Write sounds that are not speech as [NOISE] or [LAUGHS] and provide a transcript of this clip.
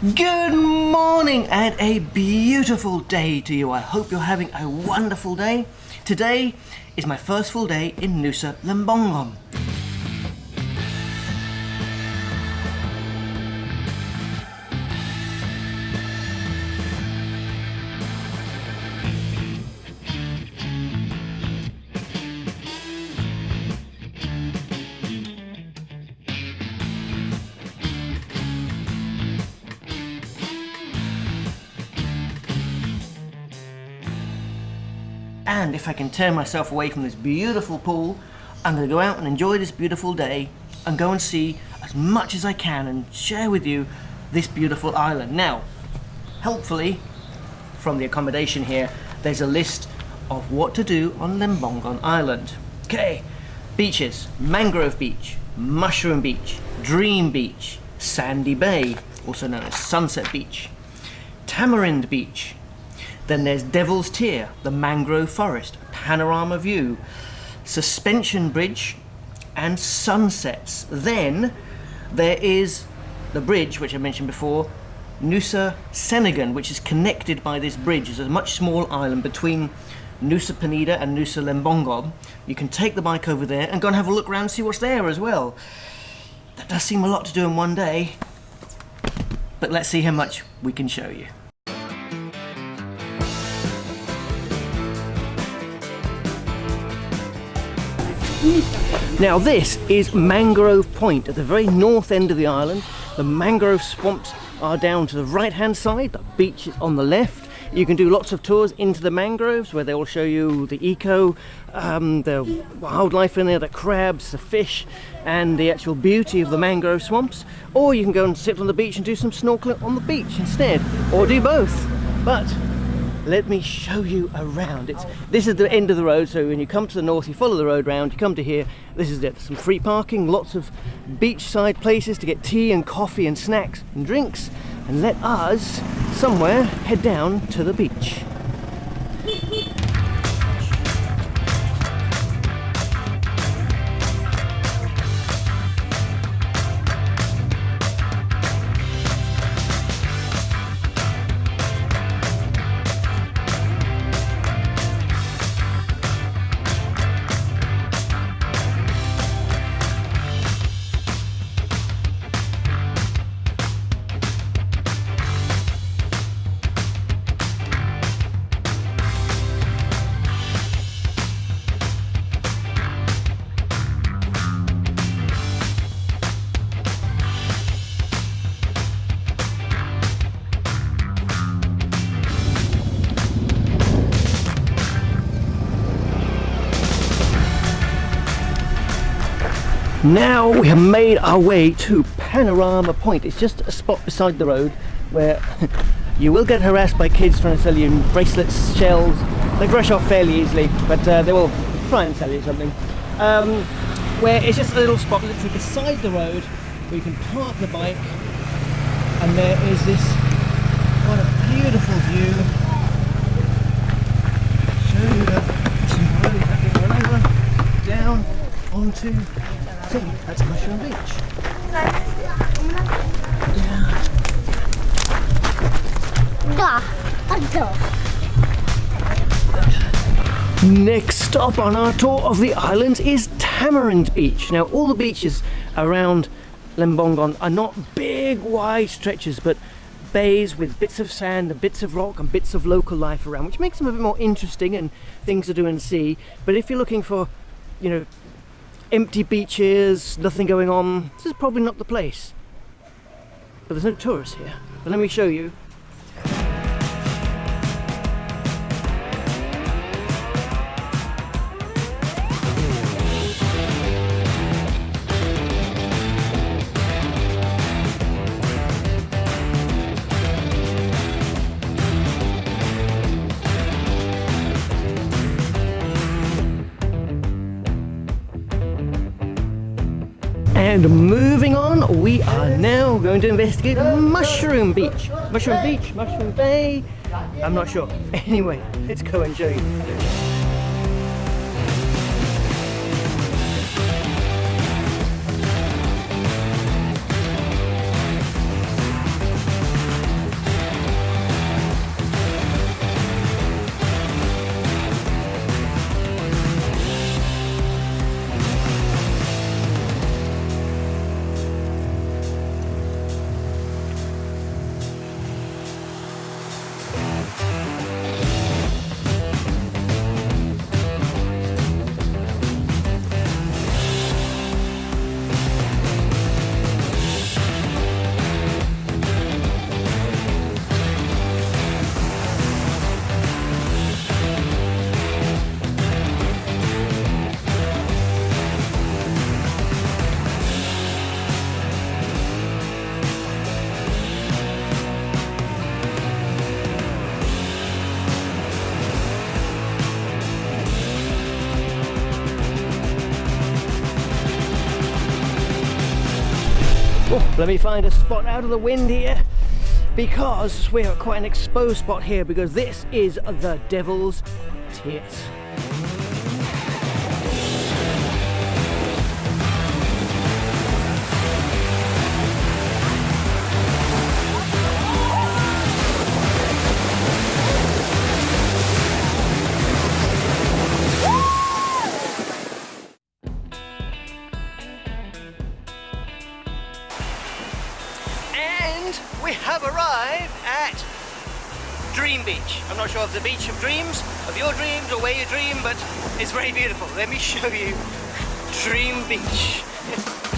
Good morning and a beautiful day to you. I hope you're having a wonderful day. Today is my first full day in Nusa Lembongan. And if I can tear myself away from this beautiful pool, I'm going to go out and enjoy this beautiful day and go and see as much as I can and share with you this beautiful island. Now, helpfully, from the accommodation here, there's a list of what to do on Lembongan Island. Okay, beaches, Mangrove Beach, Mushroom Beach, Dream Beach, Sandy Bay, also known as Sunset Beach, Tamarind Beach, then there's Devil's Tear, the mangrove forest, panorama view, suspension bridge, and sunsets. Then there is the bridge, which I mentioned before, Nusa Ceningan, which is connected by this bridge. It's a much small island between Nusa Penida and Nusa Lembongan. You can take the bike over there and go and have a look around and see what's there as well. That does seem a lot to do in one day, but let's see how much we can show you. Now this is Mangrove Point at the very north end of the island. The mangrove swamps are down to the right hand side, the beach is on the left. You can do lots of tours into the mangroves where they will show you the eco, um, the wildlife in there, the crabs, the fish and the actual beauty of the mangrove swamps. Or you can go and sit on the beach and do some snorkeling on the beach instead, or do both. But let me show you around. It's This is the end of the road, so when you come to the north, you follow the road round, you come to here, this is it. Some free parking, lots of beachside places to get tea and coffee and snacks and drinks. And let us, somewhere, head down to the beach. Now we have made our way to Panorama Point. It's just a spot beside the road where [LAUGHS] you will get harassed by kids trying to sell you bracelets, shells. They brush off fairly easily, but uh, they will try and sell you something. Um, where it's just a little spot literally beside the road where you can park the bike and there is this what a beautiful view. Show you the run over, down onto think that's Mushroom Beach. Yeah. Next stop on our tour of the islands is Tamarind Beach. Now all the beaches around Lembongan are not big wide stretches but bays with bits of sand and bits of rock and bits of local life around which makes them a bit more interesting and things to do and see but if you're looking for you know empty beaches, nothing going on. This is probably not the place. But there's no tourists here. But let me show you And moving on, we are now going to investigate Mushroom Beach. Mushroom Beach, Mushroom Bay, I'm not sure. [LAUGHS] Anyway, let's go and show. Oh, let me find a spot out of the wind here because we're at quite an exposed spot here because this is the Devil's Tits. And we have arrived at Dream Beach. I'm not sure of the beach of dreams, of your dreams or where you dream, but it's very beautiful. Let me show you Dream Beach. [LAUGHS]